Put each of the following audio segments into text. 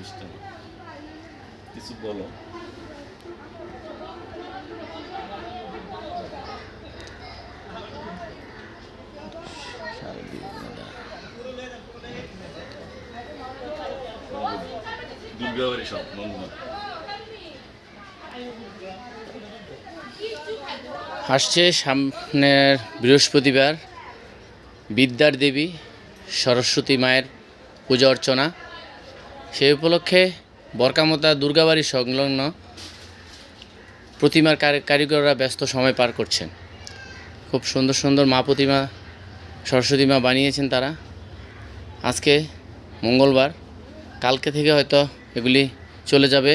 বুঝতে না। কিছু বলো। আসছে সামনের বৃহস্পতিবার বিদ্যার দেবী সরস্বতী মায়ের পূজা অর্চনা। সেই উপলক্ষে বরকামতা দুর্গাবাড়ি সংলগ্ন প্রতিমার কারিগররা ব্যস্ত সময় পার করছেন। খুব সুন্দর সুন্দর মা প্রতিমা সরস্বতী মা বানিয়েছেন তারা। আজকে মঙ্গলবার কালকে থেকে হয়তো এগুলি চলে যাবে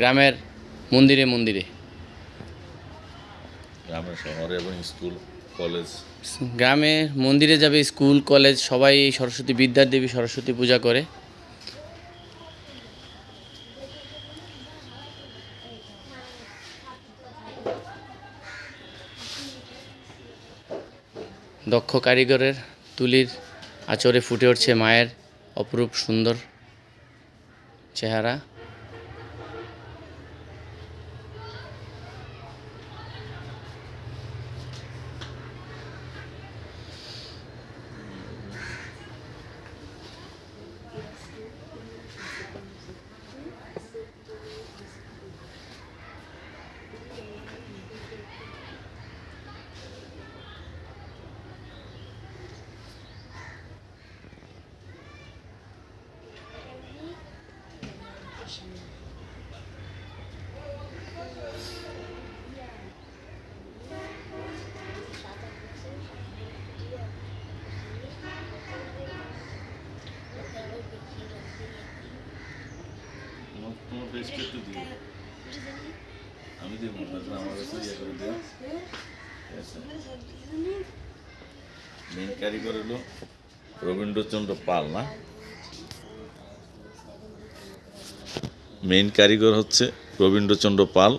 গ্রামের মন্দিরে মন্দিরে। গ্রামের শহরে এবং স্কুল কলেজ। গ্রামে মন্দিরে যাবে স্কুল কলেজ সবাই এই সরস্বতী বিদ্যার দেবী সরস্বতী পূজা করে। দক্ষ কারিগরের তুলির আঁচড়ে ফুটে উঠছে মায়ের অপরূপ সুন্দর চেহারা। একটু দিও আমি দিব না আমার কাছে ইয়ে করে দিও মেন কারিগর হলো রবীন্দ্রচন্দ্র পাল না? মেইন কারিগর হচ্ছে রবীন্দ্রচন্দ্র পাল।